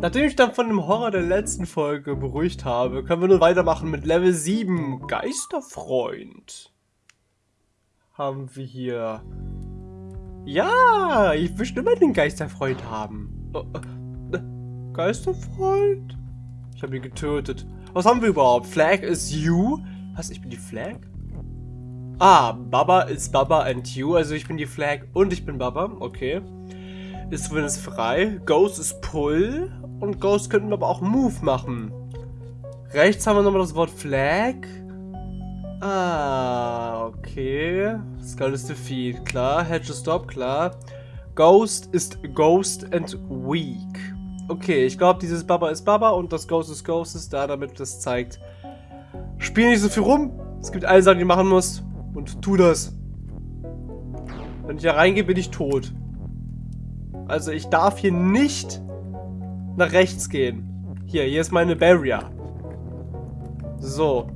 Nachdem ich dann von dem Horror der letzten Folge beruhigt habe, können wir nun weitermachen mit Level 7. Geisterfreund. Haben wir hier. Ja, ich möchte immer den Geisterfreund haben. Oh, äh, Geisterfreund? Ich habe ihn getötet. Was haben wir überhaupt? Flag is you? Was, ich bin die Flag? Ah, Baba ist Baba and you. Also ich bin die Flag und ich bin Baba. Okay. Ist ist frei. Ghost ist Pull. Und Ghost könnten aber auch Move machen. Rechts haben wir nochmal das Wort Flag. Ah, okay. Skull ist Defeat, klar. Hedge Stop, klar. Ghost ist Ghost and Weak. Okay, ich glaube, dieses Baba ist Baba und das Ghost ist Ghost ist da, damit das zeigt. Spiel nicht so viel rum. Es gibt eine Sache, die du machen musst. Und tu das. Wenn ich da reingehe, bin ich tot. Also ich darf hier nicht nach rechts gehen. Hier, hier ist meine Barrier. So.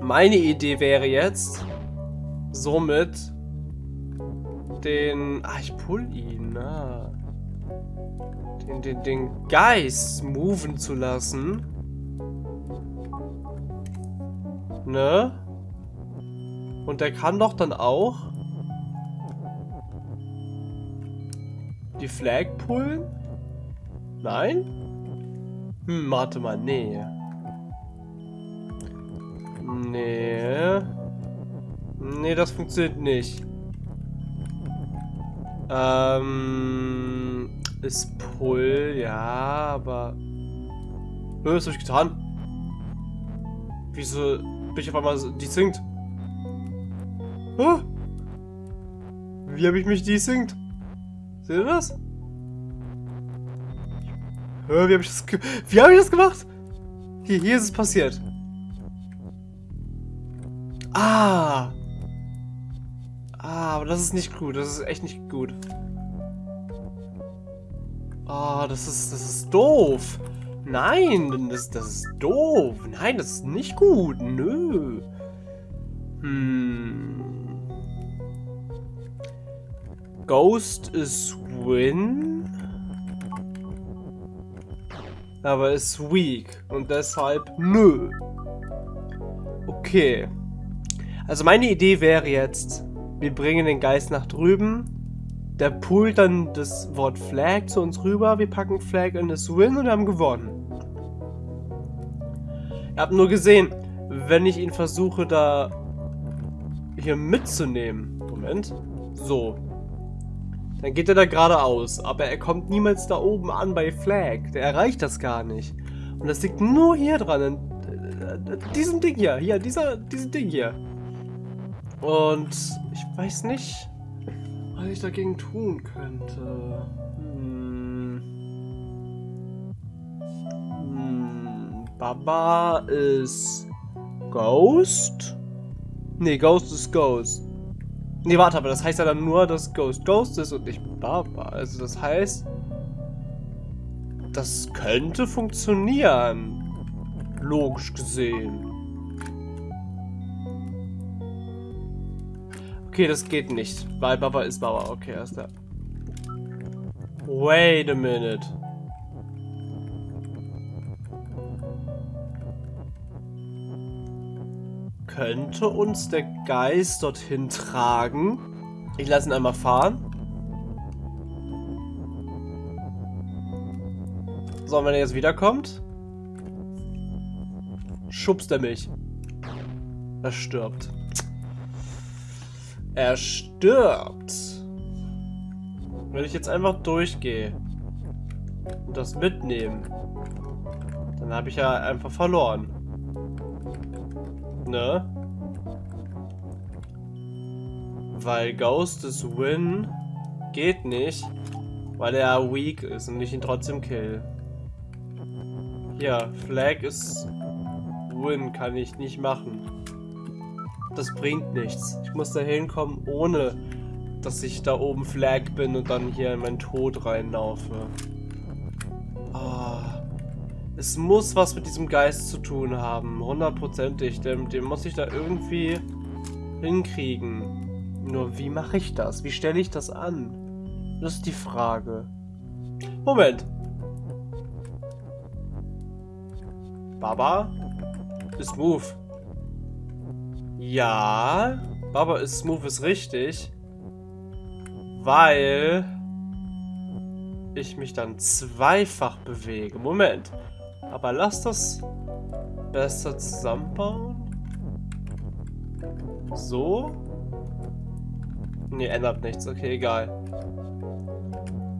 Meine Idee wäre jetzt, somit den... Ah, ich pull ihn. Ah. Den, den, den Geist moven zu lassen. Ne? Und der kann doch dann auch die Flag pullen? Nein? Hm, warte mal, nee. Nee. Nee, das funktioniert nicht. Ähm, ist Pull, ja, aber... Was hab ich getan? Wieso bin ich auf einmal die singt? Wie habe ich mich desinkt? Seht ihr das? Wie habe ich, hab ich das gemacht? Hier, hier ist es passiert. Ah. Ah, aber das ist nicht gut. Das ist echt nicht gut. Ah, das ist, das ist doof. Nein, das, das ist doof. Nein, das ist nicht gut. Nö. Hm. Ghost ist Win. Aber ist weak. Und deshalb nö. Okay. Also meine Idee wäre jetzt, wir bringen den Geist nach drüben. Der pullt dann das Wort Flag zu uns rüber. Wir packen Flag in das Win und haben gewonnen. Ihr habt nur gesehen, wenn ich ihn versuche da hier mitzunehmen. Moment. So. Dann geht er da geradeaus. Aber er kommt niemals da oben an bei Flag. Der erreicht das gar nicht. Und das liegt nur hier dran. In diesem Ding hier. Hier, dieser, diesem Ding hier. Und ich weiß nicht, was ich dagegen tun könnte. Hm. Hm. Baba ist Ghost? Nee, Ghost ist Ghost. Nee, warte, aber das heißt ja dann nur, dass Ghost Ghost ist und nicht Baba. Also das heißt, das könnte funktionieren. Logisch gesehen. Okay, das geht nicht, weil Baba ist Baba. Okay, erst da. Wait a minute. Könnte uns der Geist dorthin tragen. Ich lasse ihn einmal fahren. So, und wenn er jetzt wiederkommt, schubst er mich. Er stirbt. Er stirbt. Wenn ich jetzt einfach durchgehe und das mitnehme, dann habe ich ja einfach verloren. Ne? Weil Ghost is Win geht nicht, weil er weak ist und ich ihn trotzdem kill. Ja, Flag ist Win kann ich nicht machen. Das bringt nichts. Ich muss da hinkommen, ohne dass ich da oben Flag bin und dann hier in meinen Tod reinlaufe. Es muss was mit diesem Geist zu tun haben. Hundertprozentig. Den, den muss ich da irgendwie hinkriegen. Nur wie mache ich das? Wie stelle ich das an? Das ist die Frage. Moment. Baba ist smooth. Ja, Baba ist smooth ist richtig. Weil ich mich dann zweifach bewege. Moment. Aber lass das besser zusammenbauen. So. Ne, ändert nichts. Okay, egal.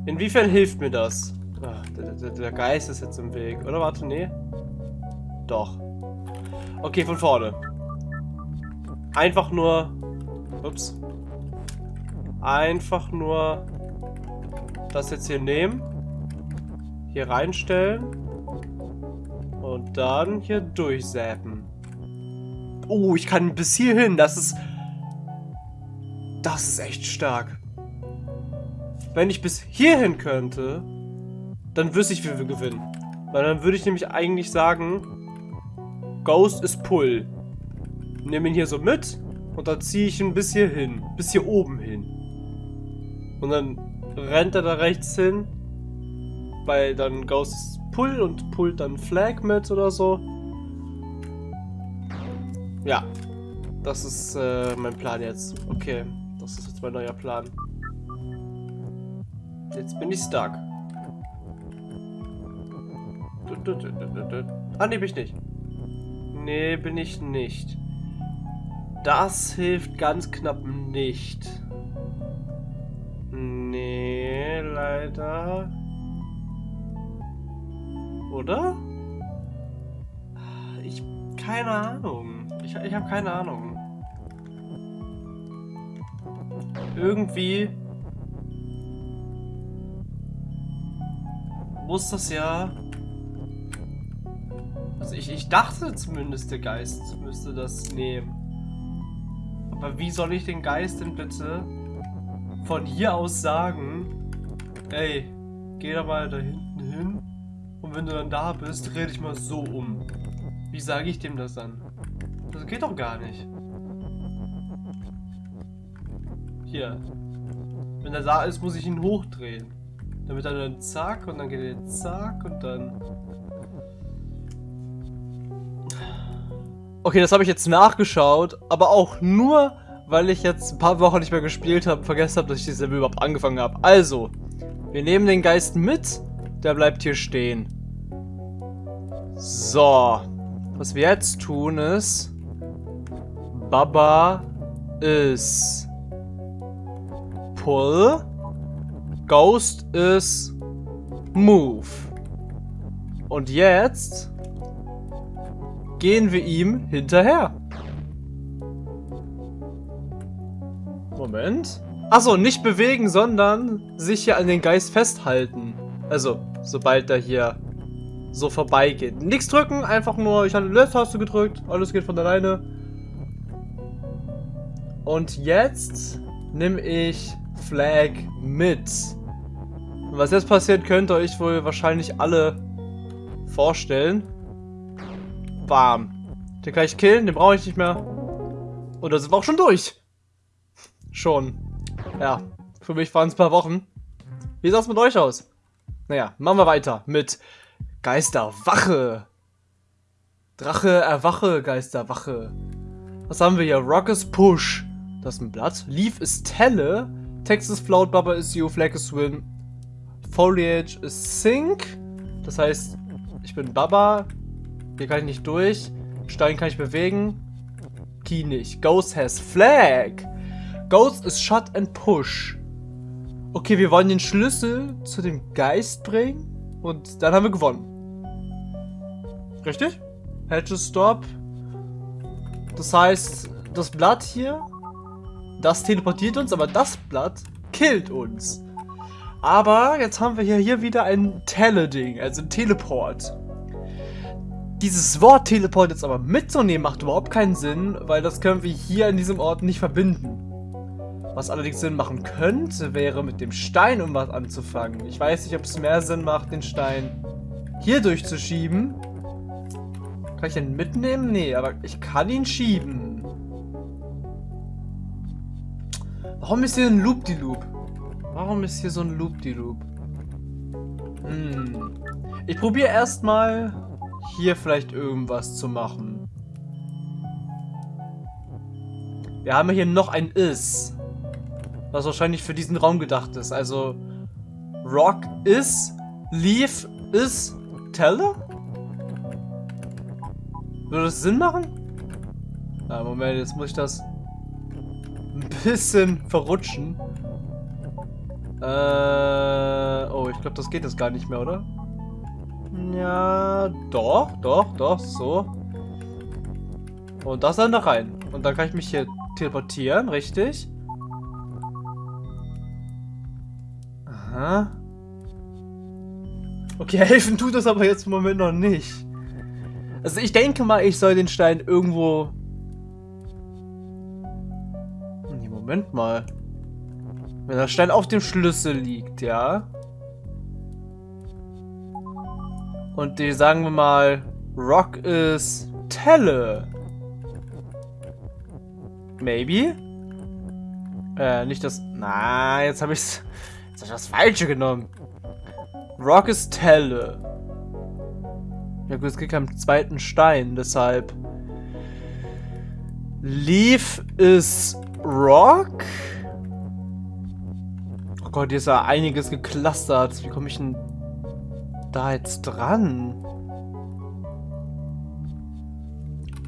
Inwiefern hilft mir das? Ach, der, der, der, Geist ist jetzt im Weg. Oder warte, nee. Doch. Okay, von vorne. Einfach nur... Ups. Einfach nur das jetzt hier nehmen. Hier reinstellen. Und dann hier durchsäpen. Oh, ich kann bis hierhin. Das ist... Das ist echt stark. Wenn ich bis hierhin könnte, dann wüsste ich, wie wir gewinnen. Weil dann würde ich nämlich eigentlich sagen, Ghost ist Pull. Nehme ihn hier so mit und dann ziehe ich ihn bis hier hin. Bis hier oben hin. Und dann rennt er da rechts hin, weil dann Ghost Pull und pullt dann Flag mit oder so. Ja, das ist äh, mein Plan jetzt. Okay, das ist jetzt mein neuer Plan. Jetzt bin ich stuck. Ah, ne, bin ich nicht. Nee, bin ich nicht. Das hilft ganz knapp nicht. Nee, leider. Oder? Ich... Keine Ahnung. Ich, ich habe keine Ahnung. Irgendwie... Muss das ja... Also ich, ich dachte zumindest, der Geist müsste das nehmen. Aber wie soll ich den Geist denn bitte von hier aus sagen, ey, geh da mal da hinten hin wenn du dann da bist, dreh dich mal so um. Wie sage ich dem das dann? Das geht doch gar nicht. Hier. Wenn er da ist, muss ich ihn hochdrehen. Damit er dann zack und dann geht er zack und dann... Okay, das habe ich jetzt nachgeschaut, aber auch nur, weil ich jetzt ein paar Wochen nicht mehr gespielt habe, vergessen habe, dass ich dieses überhaupt angefangen habe. Also, wir nehmen den Geist mit, der bleibt hier stehen. So, was wir jetzt tun ist, Baba ist Pull, Ghost ist Move. Und jetzt gehen wir ihm hinterher. Moment. Achso, nicht bewegen, sondern sich hier an den Geist festhalten. Also, sobald er hier so vorbeigeht. Nichts drücken, einfach nur, ich habe die Left-Taste gedrückt, alles geht von alleine. Und jetzt nehme ich Flag mit. Und was jetzt passiert, könnt ihr euch wohl wahrscheinlich alle vorstellen. Bam. Den kann ich killen, den brauche ich nicht mehr. Und da sind wir auch schon durch. Schon. Ja, für mich waren es ein paar Wochen. Wie sah es mit euch aus? Naja, machen wir weiter mit Geisterwache. Drache, erwache, Geisterwache. Was haben wir hier? Rock is Push. Das ist ein Blatt. Leaf ist Telle. Text ist Float, Bubba ist You, Flag is Swim. Foliage ist Sink. Das heißt, ich bin Baba. Hier kann ich nicht durch. Stein kann ich bewegen. Key nicht. Ghost has Flag. Ghost ist Shut and Push. Okay, wir wollen den Schlüssel zu dem Geist bringen. Und dann haben wir gewonnen. Richtig? Hedge Stop. Das heißt, das Blatt hier, das teleportiert uns, aber das Blatt killt uns. Aber jetzt haben wir hier, hier wieder ein Teleding, also ein Teleport. Dieses Wort Teleport jetzt aber mitzunehmen macht überhaupt keinen Sinn, weil das können wir hier in diesem Ort nicht verbinden. Was allerdings Sinn machen könnte, wäre mit dem Stein um was anzufangen. Ich weiß nicht, ob es mehr Sinn macht, den Stein hier durchzuschieben. Kann ich den mitnehmen? Nee, aber ich kann ihn schieben. Warum ist hier ein Loop-die-Loop? -Loop? Warum ist hier so ein Loop-die-Loop? -Loop? Hm. Ich probiere erstmal hier vielleicht irgendwas zu machen. Wir haben hier noch ein Is. Was wahrscheinlich für diesen Raum gedacht ist. Also Rock is, Leaf is, Teller? Würde das Sinn machen? Na, Moment, jetzt muss ich das ein bisschen verrutschen. Äh, oh, ich glaube, das geht jetzt gar nicht mehr, oder? Ja, doch, doch, doch, so. Und das dann da rein. Und dann kann ich mich hier teleportieren, richtig? Aha. Okay, helfen tut das aber jetzt im Moment noch nicht. Also ich denke mal, ich soll den Stein irgendwo... Nee, Moment mal. Wenn der Stein auf dem Schlüssel liegt, ja? Und die, sagen wir mal, Rock ist Telle. Maybe? Äh, nicht das... Na, jetzt habe ich's... Jetzt habe ich das Falsche genommen. Rock ist Telle. Ja gut, es gibt keinen zweiten Stein, deshalb... Leaf ist Rock? Oh Gott, hier ist ja einiges geklustert. Wie komme ich denn da jetzt dran?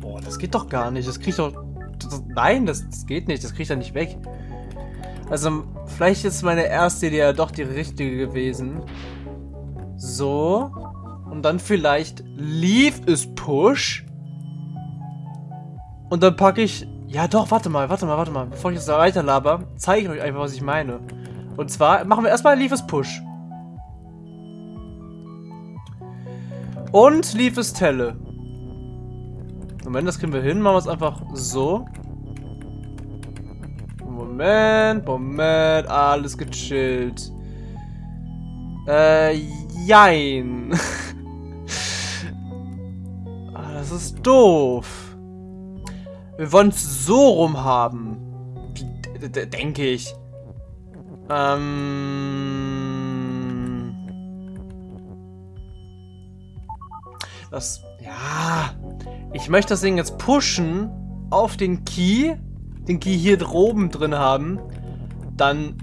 Boah, das geht doch gar nicht. Das kriegt doch... Das, nein, das, das geht nicht. Das kriegt er nicht weg. Also, vielleicht ist meine erste Idee ja doch die richtige gewesen. So. Und dann vielleicht Leave is Push. Und dann packe ich... Ja doch, warte mal, warte mal, warte mal. Bevor ich jetzt da weiter laber, zeige ich euch einfach, was ich meine. Und zwar machen wir erstmal Leave is Push. Und Leave is Telle. Moment, das kriegen wir hin. Machen wir es einfach so. Moment, Moment, alles gechillt. Äh, jein. das ist doof. Wir wollen es so rum haben. Denke ich. Ähm... Das... Ja... Ich möchte das Ding jetzt pushen auf den Key den Key hier oben drin haben, dann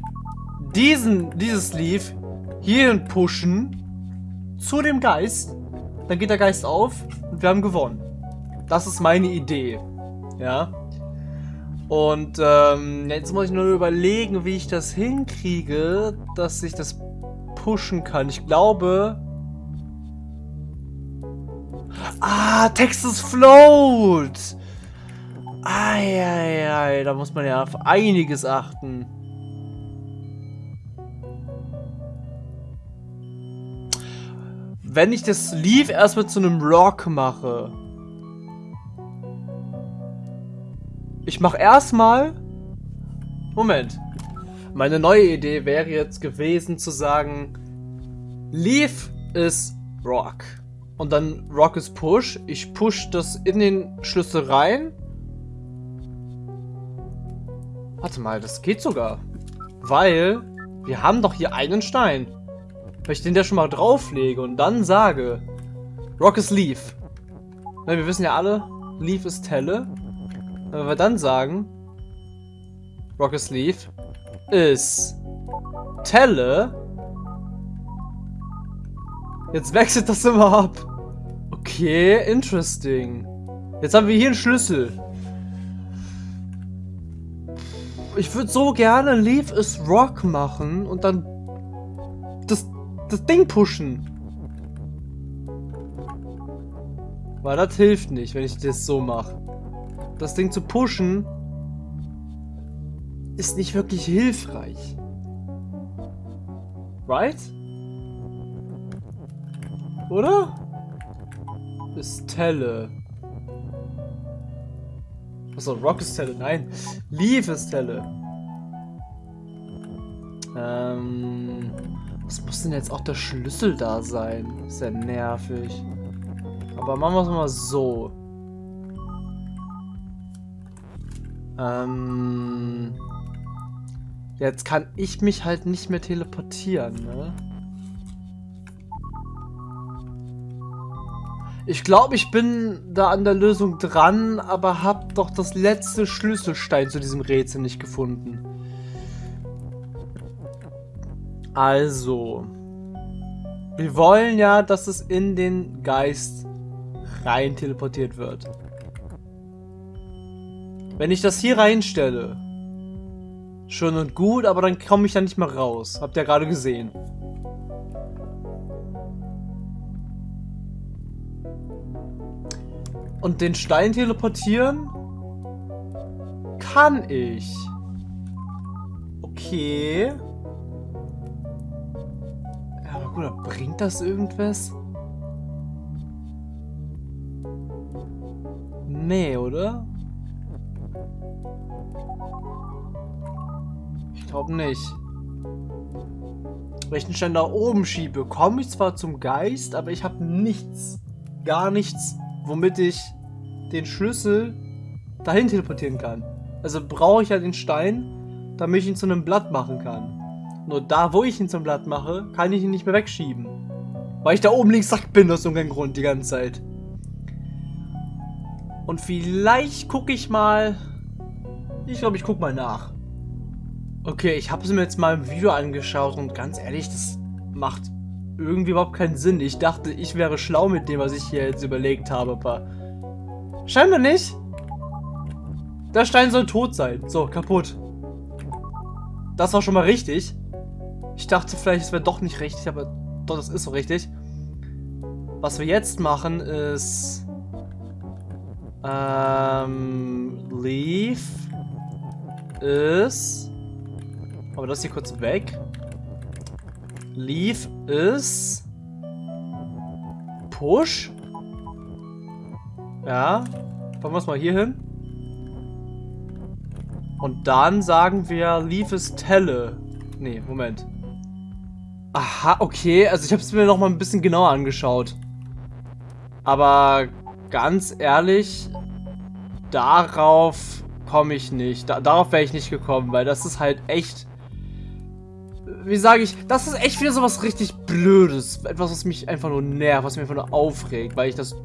diesen, dieses Sleeve hierhin pushen zu dem Geist, dann geht der Geist auf und wir haben gewonnen. Das ist meine Idee. Ja. Und ähm, jetzt muss ich nur überlegen, wie ich das hinkriege, dass ich das pushen kann. Ich glaube... Ah, Texas Float! Eieiei, da muss man ja auf einiges achten. Wenn ich das Leaf erstmal zu einem Rock mache. Ich mache erstmal... Moment. Meine neue Idee wäre jetzt gewesen zu sagen, Leaf ist Rock. Und dann Rock ist Push. Ich push das in den Schlüssel rein Warte mal, das geht sogar. Weil wir haben doch hier einen Stein. Wenn ich den da schon mal drauflege und dann sage, Rock is Leaf. Na, wir wissen ja alle, Leaf ist Telle. Wenn wir dann sagen, Rock is Leaf ist Telle. Jetzt wechselt das immer ab. Okay, interesting. Jetzt haben wir hier einen Schlüssel. ich würde so gerne Leave is Rock machen und dann das, Ding pushen. Weil das hilft nicht, wenn ich das so mache. Das Ding zu pushen ist nicht wirklich hilfreich. Right? Oder? Ist Telle. Achso, Rock ist Telle. Nein. Leaf ist Telle. Ähm. Was muss denn jetzt auch der Schlüssel da sein? ist ja nervig. Aber machen wir es mal so. Ähm. Jetzt kann ich mich halt nicht mehr teleportieren, ne? Ich glaube, ich bin da an der Lösung dran, aber habe doch das letzte Schlüsselstein zu diesem Rätsel nicht gefunden. Also, wir wollen ja, dass es in den Geist rein teleportiert wird. Wenn ich das hier reinstelle, schön und gut, aber dann komme ich da nicht mehr raus. Habt ihr gerade gesehen. Und den Stein teleportieren? Kann ich. Okay. Gut, bringt das irgendwas? Nee, oder? Ich glaube nicht. Wenn ich den Stein da oben schiebe, komme ich zwar zum Geist, aber ich habe nichts, gar nichts womit ich den Schlüssel dahin teleportieren kann. Also brauche ich ja den Stein, damit ich ihn zu einem Blatt machen kann. Nur da, wo ich ihn zum Blatt mache, kann ich ihn nicht mehr wegschieben. Weil ich da oben links sack bin aus irgendeinem Grund die ganze Zeit. Und vielleicht gucke ich mal... Ich glaube, ich gucke mal nach. Okay, ich habe es mir jetzt mal im Video angeschaut und ganz ehrlich, das macht irgendwie überhaupt keinen Sinn. Ich dachte, ich wäre schlau mit dem, was ich hier jetzt überlegt habe, aber scheinbar nicht. Der Stein soll tot sein. So, kaputt. Das war schon mal richtig. Ich dachte vielleicht, es wäre doch nicht richtig, aber doch, das ist so richtig. Was wir jetzt machen ist... Ähm... Leave ist... Aber das hier kurz weg. Leave ist Push. Ja. Fangen wir es mal hier hin. Und dann sagen wir Leave ist Telle. Nee, Moment. Aha, okay. Also ich habe es mir noch mal ein bisschen genauer angeschaut. Aber ganz ehrlich, darauf komme ich nicht. Da, darauf wäre ich nicht gekommen, weil das ist halt echt wie sage ich, das ist echt wieder so was richtig Blödes. Etwas, was mich einfach nur nervt, was mich einfach nur aufregt, weil ich das...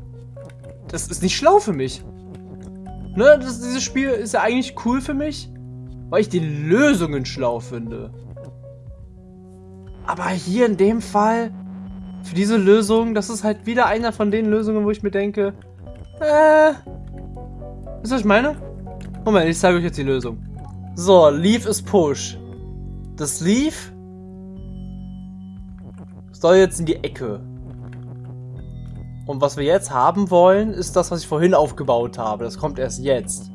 Das ist nicht schlau für mich. Ne, das, dieses Spiel ist ja eigentlich cool für mich, weil ich die Lösungen schlau finde. Aber hier in dem Fall, für diese Lösung, das ist halt wieder einer von den Lösungen, wo ich mir denke, äh, was ich meine? Moment, ich zeige euch jetzt die Lösung. So, Leave ist Push. Das Leave soll jetzt in die Ecke. Und was wir jetzt haben wollen, ist das, was ich vorhin aufgebaut habe. Das kommt erst jetzt.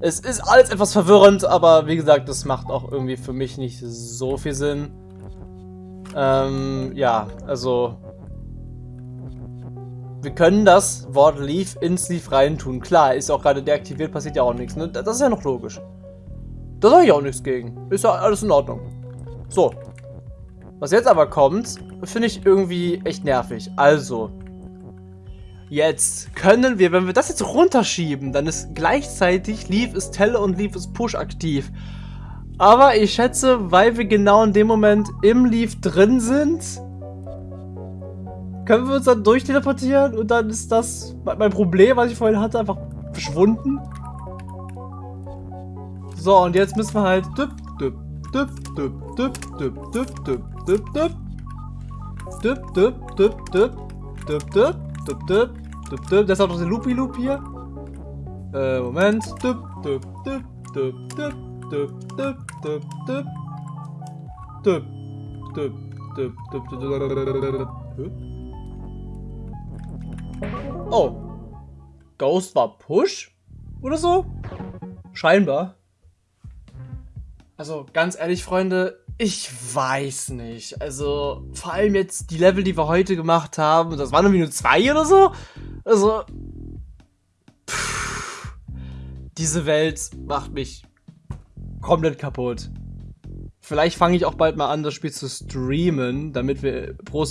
Es ist alles etwas verwirrend, aber wie gesagt, das macht auch irgendwie für mich nicht so viel Sinn. Ähm, ja, also... Wir können das Wort Leave ins Leave reintun. Klar, ist auch gerade deaktiviert, passiert ja auch nichts. Ne? Das ist ja noch logisch. Da sage ich auch nichts gegen. Ist ja alles in Ordnung. So. Was jetzt aber kommt, finde ich irgendwie echt nervig. Also, jetzt können wir, wenn wir das jetzt runterschieben, dann ist gleichzeitig Leave is Tell und Leave is Push aktiv. Aber ich schätze, weil wir genau in dem Moment im Leave drin sind, können wir uns dann durchteleportieren und dann ist das mein Problem, was ich vorhin hatte, einfach verschwunden. So, und jetzt müssen wir halt düpp, düpp, düpp, düpp, düpp, düpp, düpp, düpp, düpp, düpp, Düpp, düpp, düpp, düpp, düpp, düpp, düpp, düpp, düpp, düpp. Auch noch der Loopy Loop hier. Äh, Moment. Düpp, düpp, düpp, düpp, düpp, Oh. Ghost war Push? Oder so? Scheinbar. Also, ganz ehrlich, Freunde, ich weiß nicht. Also, vor allem jetzt die Level, die wir heute gemacht haben, das waren irgendwie nur zwei oder so. Also, pff, diese Welt macht mich komplett kaputt. Vielleicht fange ich auch bald mal an, das Spiel zu streamen, damit wir pro,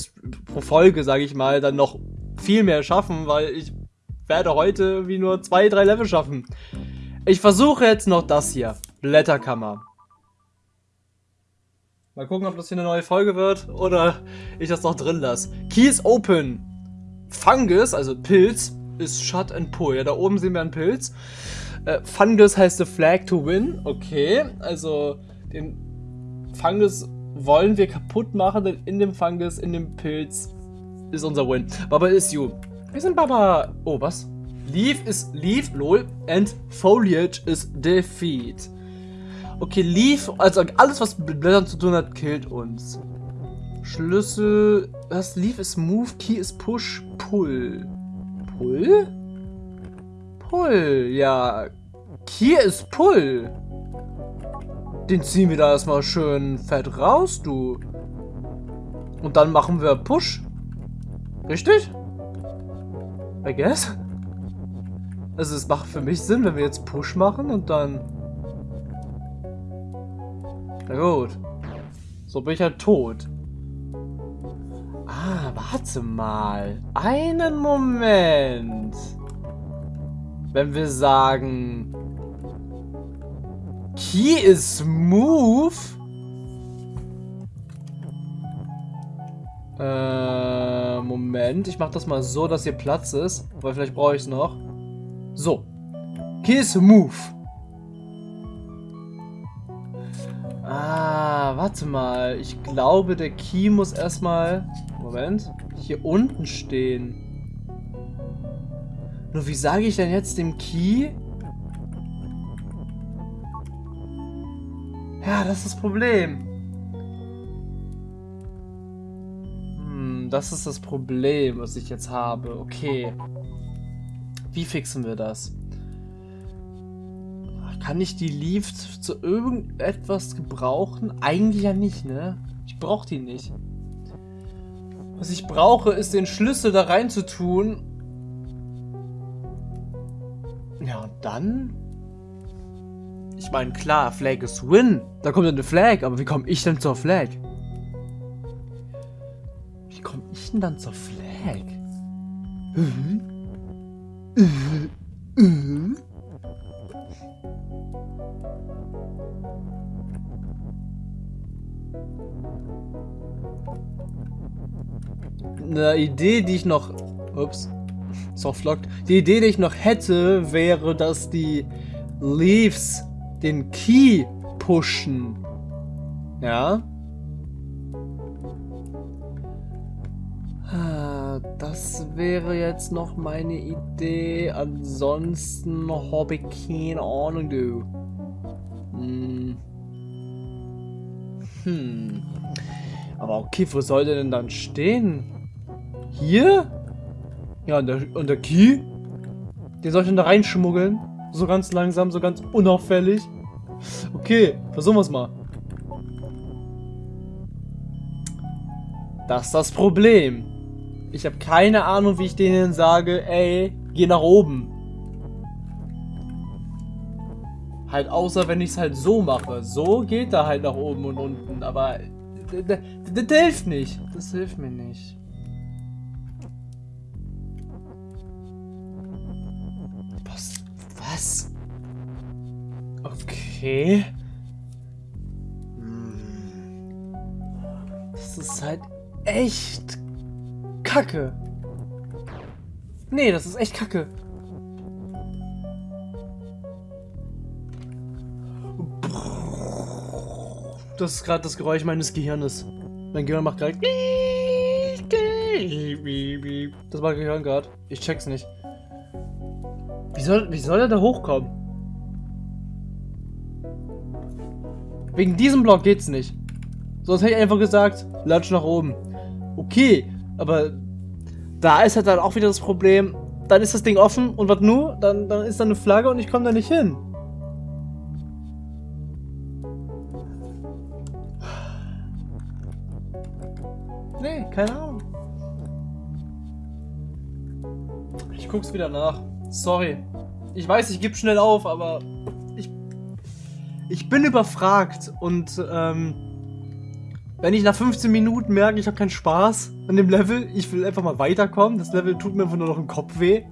pro Folge, sage ich mal, dann noch viel mehr schaffen, weil ich werde heute irgendwie nur zwei, drei Level schaffen. Ich versuche jetzt noch das hier. Blätterkammer. Mal gucken, ob das hier eine neue Folge wird oder ich das noch drin lasse. Key is open. Fungus, also Pilz, ist Shut and Pull. Ja, da oben sehen wir einen Pilz. Äh, Fungus heißt the flag to win. Okay, also den Fungus wollen wir kaputt machen, denn in dem Fungus, in dem Pilz ist unser Win. Baba is you. Wir sind Baba. Oh, was? Leaf is Leaf, lol. And Foliage is Defeat. Okay, Leaf, also alles, was mit Blättern zu tun hat, killt uns. Schlüssel. Was? Leaf ist Move, Key ist Push, Pull. Pull? Pull, ja. Key ist Pull. Den ziehen wir da erstmal schön fett raus, du. Und dann machen wir Push. Richtig? I guess. Also es macht für mich Sinn, wenn wir jetzt Push machen und dann... Na gut. So bin ich halt tot. Ah, warte mal. Einen Moment. Wenn wir sagen... Key is move... Äh, Moment. Ich mach das mal so, dass hier Platz ist. Weil vielleicht brauche ich es noch. So. Kiss Move. Ah, warte mal. Ich glaube, der Key muss erstmal... Moment. Hier unten stehen. Nur wie sage ich denn jetzt dem Key? Ja, das ist das Problem. Hm, das ist das Problem, was ich jetzt habe. Okay. Wie fixen wir das? Kann ich die Leaf zu irgendetwas gebrauchen? Eigentlich ja nicht, ne? Ich brauche die nicht. Was ich brauche, ist den Schlüssel da rein zu tun. Ja, und dann? Ich meine, klar, Flag ist Win. Da kommt eine Flag, aber wie komme ich denn zur Flag? Wie komme ich denn dann zur Flag? Mhm. Eine Idee, die ich noch... Ups. Softlock. Die Idee, die ich noch hätte, wäre, dass die Leaves den Key pushen. Ja? Das wäre jetzt noch meine Idee. Ansonsten habe ich keine Ahnung, du. Hm. hm. Aber okay, wo soll der denn dann stehen? Hier? Ja, und der, und der Key? Den soll ich dann da reinschmuggeln? So ganz langsam, so ganz unauffällig? Okay, versuchen wir es mal. Das ist das Problem. Ich habe keine Ahnung, wie ich denen sage, ey, geh nach oben. Halt außer, wenn ich es halt so mache. So geht er halt nach oben und unten, aber das hilft nicht. Das hilft mir nicht. Was? Okay. Hm. Das ist halt echt kacke. Nee, das ist echt kacke. Das ist gerade das Geräusch meines Gehirnes. Mein Gehirn macht gerade... Das war Gehirn gerade. Ich check's nicht. Wie soll, wie soll er da hochkommen? Wegen diesem Block geht's nicht. Sonst hätte ich einfach gesagt, latsch nach oben. Okay, aber da ist halt dann auch wieder das Problem, dann ist das Ding offen und was nur? Dann, dann ist da eine Flagge und ich komme da nicht hin. Nee, keine Ahnung. Ich guck's wieder nach. Sorry. Ich weiß, ich gebe schnell auf, aber ich, ich bin überfragt und ähm, wenn ich nach 15 Minuten merke, ich habe keinen Spaß an dem Level, ich will einfach mal weiterkommen, das Level tut mir einfach nur noch im Kopf weh,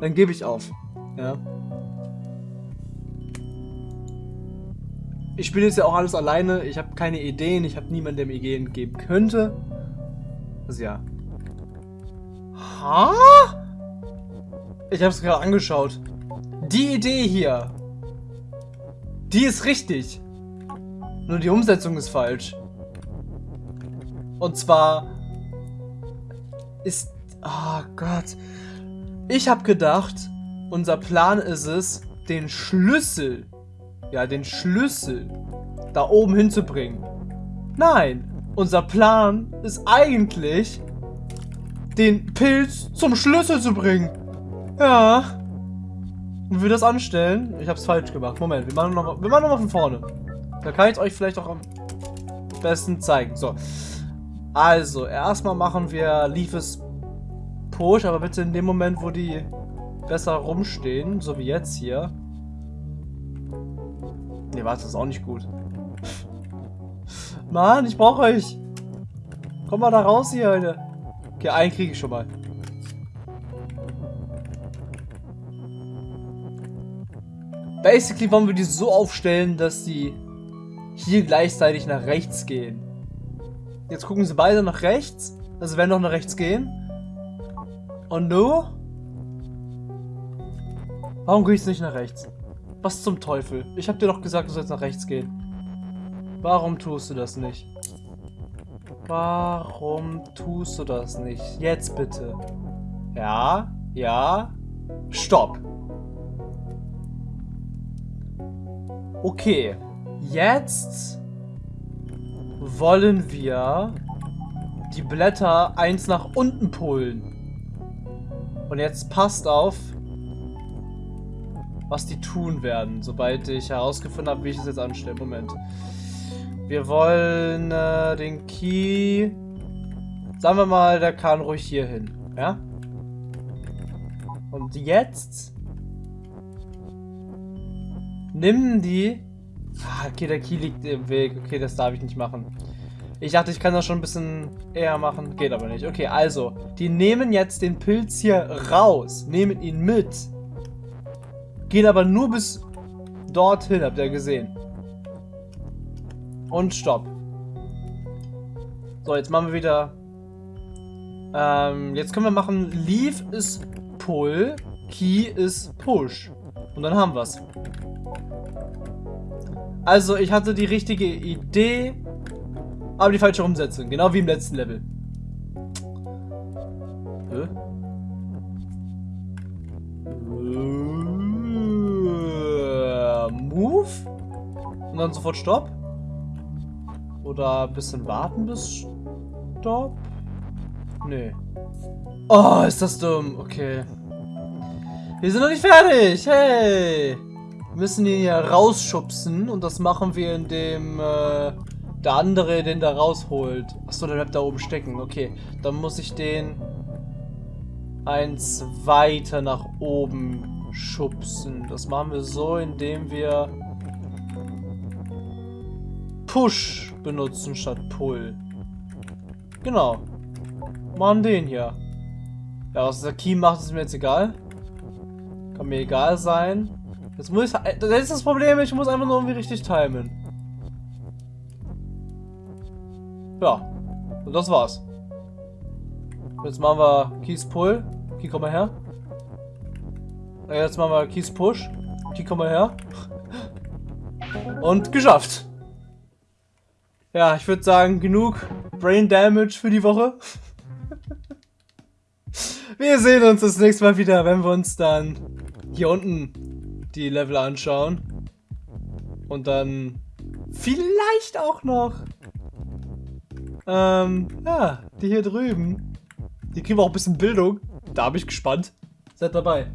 dann gebe ich auf. Ja. Ich spiele jetzt ja auch alles alleine, ich habe keine Ideen, ich habe niemanden, der mir Ideen geben könnte. Also ja. Ha? Ich habe es gerade angeschaut. Die Idee hier, die ist richtig. Nur die Umsetzung ist falsch. Und zwar ist... Oh Gott. Ich habe gedacht, unser Plan ist es, den Schlüssel, ja, den Schlüssel da oben hinzubringen. Nein, unser Plan ist eigentlich, den Pilz zum Schlüssel zu bringen. Ja. Und wir das anstellen, ich habe es falsch gemacht. Moment, wir machen nochmal noch, mal von vorne. Da kann ich euch vielleicht auch am besten zeigen. So. Also, erstmal machen wir Leafes Push, aber bitte in dem Moment, wo die besser rumstehen, so wie jetzt hier. Ne, warte, das ist auch nicht gut. Mann, ich brauche euch. Komm mal da raus hier, Alter. Okay, einen kriege ich schon mal. Basically wollen wir die so aufstellen, dass sie hier gleichzeitig nach rechts gehen. Jetzt gucken sie beide nach rechts. Also werden doch nach rechts gehen. Und du? Warum gehst du nicht nach rechts? Was zum Teufel? Ich hab dir doch gesagt, du sollst nach rechts gehen. Warum tust du das nicht? Warum tust du das nicht? Jetzt bitte. Ja, ja. Stopp. Okay. Jetzt wollen wir die Blätter eins nach unten pullen. Und jetzt passt auf, was die tun werden, sobald ich herausgefunden habe, wie ich es jetzt anstelle. Moment. Wir wollen äh, den Key... Sagen wir mal, der kann ruhig hier hin. Ja? Und jetzt... Nimm die... Ah, okay, der Key liegt im Weg. Okay, das darf ich nicht machen. Ich dachte, ich kann das schon ein bisschen eher machen. Geht aber nicht. Okay, also. Die nehmen jetzt den Pilz hier raus. Nehmen ihn mit. Gehen aber nur bis dorthin, habt ihr gesehen. Und stopp. So, jetzt machen wir wieder... Ähm, jetzt können wir machen, Leave ist Pull, Key ist Push. Und dann haben wir's. Also, ich hatte die richtige Idee, aber die falsche Umsetzung. Genau wie im letzten Level. Hä? Move? Und dann sofort Stopp? Oder ein bisschen warten bis Stopp? Nee. Oh, ist das dumm. Okay. Wir sind noch nicht fertig. Hey. Müssen ihn hier rausschubsen. Und das machen wir, indem äh, der andere den da rausholt. Achso, der bleibt da oben stecken. Okay. Dann muss ich den eins weiter nach oben schubsen. Das machen wir so, indem wir Push benutzen statt Pull. Genau. Machen den hier. Ja, was der Key macht, ist mir jetzt egal. Kann mir egal sein. Jetzt muss ich... Das ist das Problem, ich muss einfach nur irgendwie richtig timen. Ja. Und das war's. Jetzt machen wir Keys Pull. Key, komm mal her. Jetzt machen wir Keys Push. Key, komm mal her. Und geschafft. Ja, ich würde sagen, genug Brain Damage für die Woche. Wir sehen uns das nächste Mal wieder, wenn wir uns dann hier unten die Level anschauen. Und dann vielleicht auch noch ähm, ja, die hier drüben. Die kriegen wir auch ein bisschen Bildung. Da bin ich gespannt. Seid dabei.